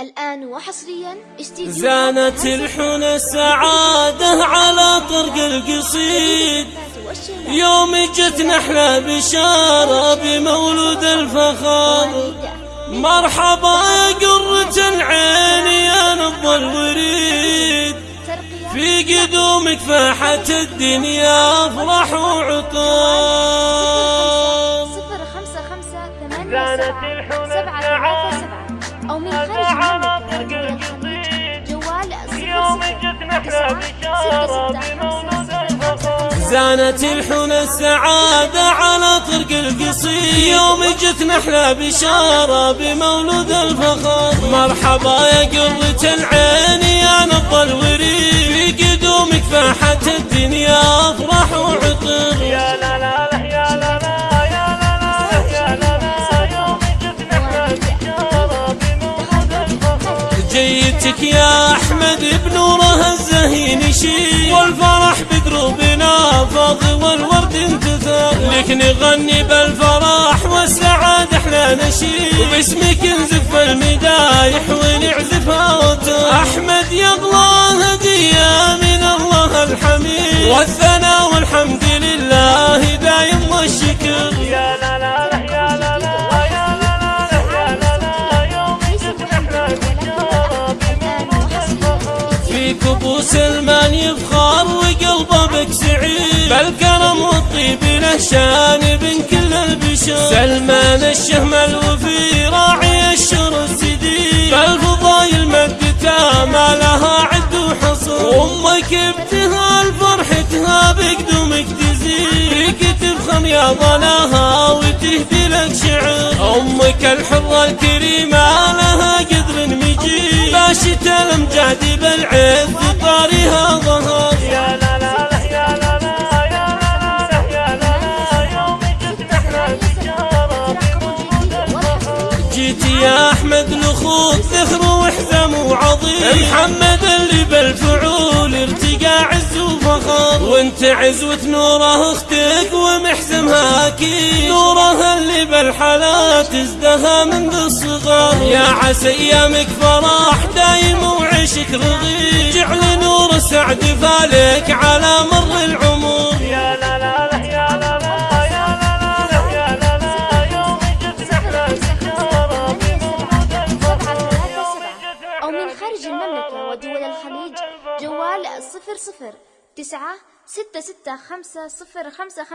الآن وحصريا استديو زانت الحن السعادة على طرق القصيد. يوم جت نحلة بشارة بمولود الفخار. مرحبا يا قرة العين يا نبض الوريد. في قدومك فاحت الدنيا أفرح وعطار صفر خمسة أو من خارج المملكة ودول الخليج جوال صفر صفر زانت الحن السعادة على طرق القصيد يوم جت نحلة بشارة بمولود الفخر. مرحبا يا قرة العين يا نبض يا أحمد بنوره الزهين يشيل والفرح بدروبنا فاض والورد انتثر لك نغني بالفرح والسعادة إحنا نشيد وباسمك نزف المدايح ونعزفها وتر أحمد يا الله هدية من الله الحميد. والثناء والحمد الفخر في كبوس المال يفخر وقلبه بك سعيد بالكرم والطيب له شان بين كل البشر. سلمان الشهم الوفي راعي الشر السديد. بالفضايل مدته ما لها عد وحصر. وامك ابتهال فرحتها بقدومك تزيد فيك تفخم يا ظلاها وتهدي لك شعر. أمك الحرة الكريمة يا أحمد لخوك ذخر وحزم وعظيم. محمد اللي بالفعول ارتقى عز وفخر وانت عزوة نوره أختك ومحزمها أكيد نوره اللي بالحالات ازدها منذ الصغر. يا عسى أيامك فرح دايم وعشك رغيد جعل نور السعد فالك على مر العمر. صفر صفر. تسعة ستة ستة خمسة صفر خمسة.